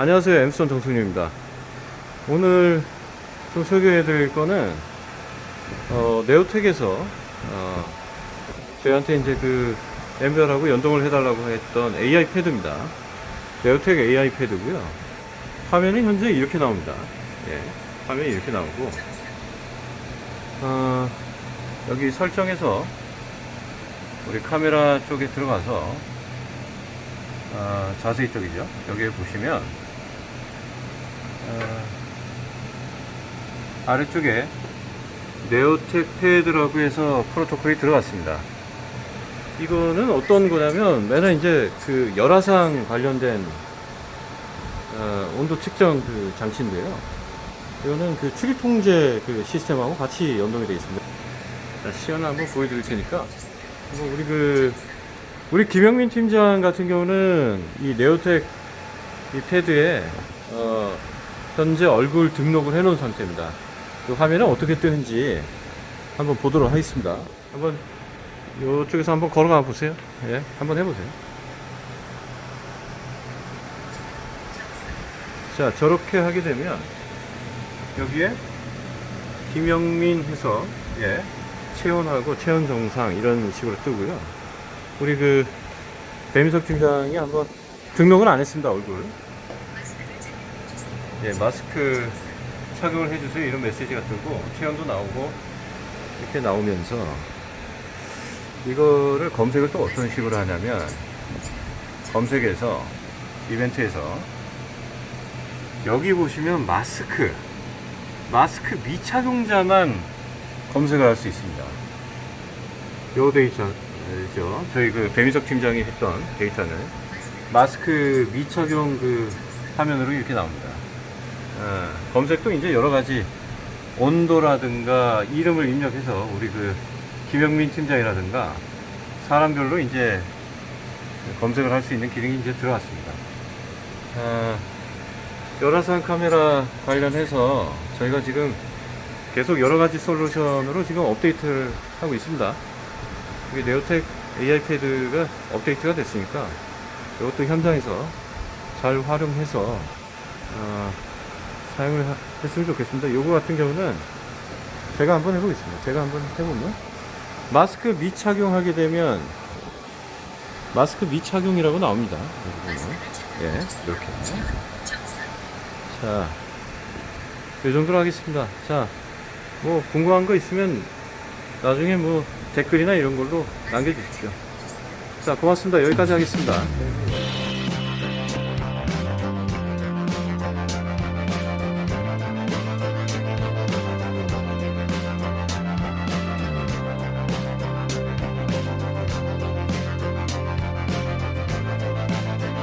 안녕하세요 엠스톤 정승윤입니다. 오늘 좀 소개해 드릴 거는 어, 네오텍에서 어, 저희한테 이제 그 엠별하고 연동을 해 달라고 했던 AI 패드입니다. 네오텍 AI 패드고요. 화면이 현재 이렇게 나옵니다. 예, 화면이 이렇게 나오고 어, 여기 설정에서 우리 카메라 쪽에 들어가서 아, 자세히 쪽이죠. 여기에 보시면 아래쪽에 네오텍 패드라고 해서 프로토콜이 들어갔습니다. 이거는 어떤 거냐면 맨날 이제 그 열화상 관련된 어, 온도 측정 그 장치인데요. 이거는 그 출입 통제 그 시스템하고 같이 연동이 되어 있습니다. 자, 시연을 한번 보여드릴 테니까 한번 우리 그 우리 김영민 팀장 같은 경우는 이 네오텍 이 패드에 어, 현재 얼굴 등록을 해 놓은 상태입니다. 그 화면은 어떻게 뜨는지 한번 보도록 하겠습니다. 한번 이쪽에서 한번 걸어가 보세요. 예, 한번 해보세요. 자, 저렇게 하게 되면 여기에 김영민 해서 예, 체온하고 체온 정상 이런 식으로 뜨고요. 우리 그 배민석 팀장이 한번 등록은 안 했습니다 얼굴. 예, 마스크 착용을 해주세요 이런 메시지가 뜨고 체온도 나오고 이렇게 나오면서 이거를 검색을 또 어떤 식으로 하냐면 검색에서 이벤트에서 여기 보시면 마스크 마스크 미착용자만 검색을 할 수 있습니다. 요 데이터죠. 저희 그 배민석 팀장이 했던 데이터는 마스크 미착용 그 화면으로 이렇게 나옵니다. 어, 검색도 이제 여러 가지 온도라든가 이름을 입력해서 우리 그 김영민 팀장이라든가 사람별로 이제 검색을 할 수 있는 기능이 이제 들어왔습니다. 어, 열화상 카메라 관련해서 저희가 지금 계속 여러 가지 솔루션으로 지금 업데이트를 하고 있습니다. 이게 네오텍 AI 패드가 업데이트가 됐으니까 이것도 현장에서 잘 활용해서 어, 사용을 하- 했으면 좋겠습니다. 요거 같은 경우는 제가 한번 해보겠습니다. 제가 한번 해보면 마스크 미착용하게 되면 마스크 미착용이라고 나옵니다. 예, 이렇게. 자, 이 정도로 하겠습니다. 자, 뭐 궁금한 거 있으면 나중에 뭐 댓글이나 이런 걸로 남겨주십시오. 자, 고맙습니다. 여기까지 하겠습니다.